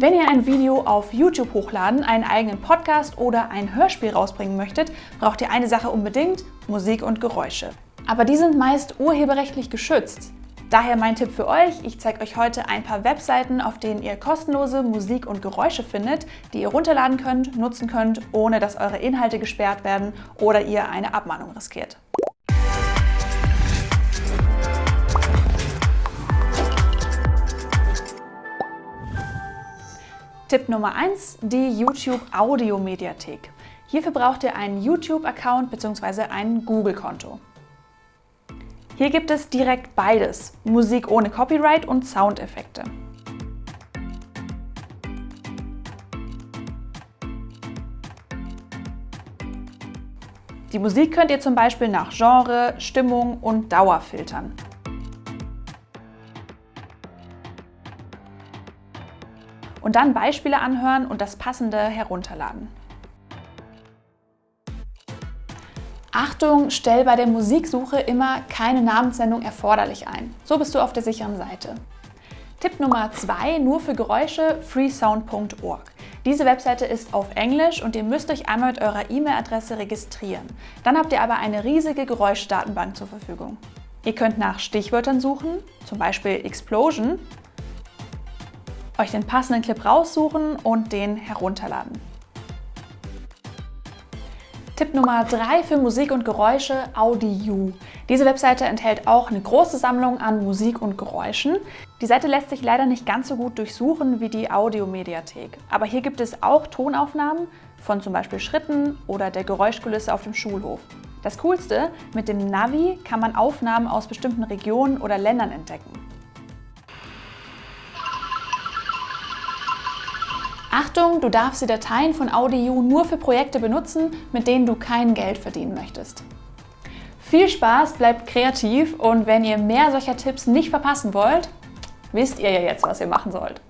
Wenn ihr ein Video auf YouTube hochladen, einen eigenen Podcast oder ein Hörspiel rausbringen möchtet, braucht ihr eine Sache unbedingt, Musik und Geräusche. Aber die sind meist urheberrechtlich geschützt. Daher mein Tipp für euch, ich zeige euch heute ein paar Webseiten, auf denen ihr kostenlose Musik und Geräusche findet, die ihr runterladen könnt, nutzen könnt, ohne dass eure Inhalte gesperrt werden oder ihr eine Abmahnung riskiert. Tipp Nummer 1, die YouTube Audio Mediathek. Hierfür braucht ihr einen YouTube-Account bzw. ein Google-Konto. Hier gibt es direkt beides, Musik ohne Copyright und Soundeffekte. Die Musik könnt ihr zum Beispiel nach Genre, Stimmung und Dauer filtern. Und dann Beispiele anhören und das Passende herunterladen. Achtung, stell bei der Musiksuche immer keine Namensnennung erforderlich ein. So bist du auf der sicheren Seite. Tipp Nummer 2, nur für Geräusche, freesound.org. Diese Webseite ist auf Englisch und ihr müsst euch einmal mit eurer E-Mail-Adresse registrieren. Dann habt ihr aber eine riesige Geräuschdatenbank zur Verfügung. Ihr könnt nach Stichwörtern suchen, zum Beispiel Explosion, euch den passenden Clip raussuchen und den herunterladen. Tipp Nummer 3 für Musik und Geräusche, AudiU. Diese Webseite enthält auch eine große Sammlung an Musik und Geräuschen. Die Seite lässt sich leider nicht ganz so gut durchsuchen wie die Audiomediathek. Aber hier gibt es auch Tonaufnahmen von zum Beispiel Schritten oder der Geräuschkulisse auf dem Schulhof. Das Coolste, mit dem Navi kann man Aufnahmen aus bestimmten Regionen oder Ländern entdecken. Achtung, du darfst die Dateien von AudioU nur für Projekte benutzen, mit denen du kein Geld verdienen möchtest. Viel Spaß, bleibt kreativ und wenn ihr mehr solcher Tipps nicht verpassen wollt, wisst ihr ja jetzt, was ihr machen sollt.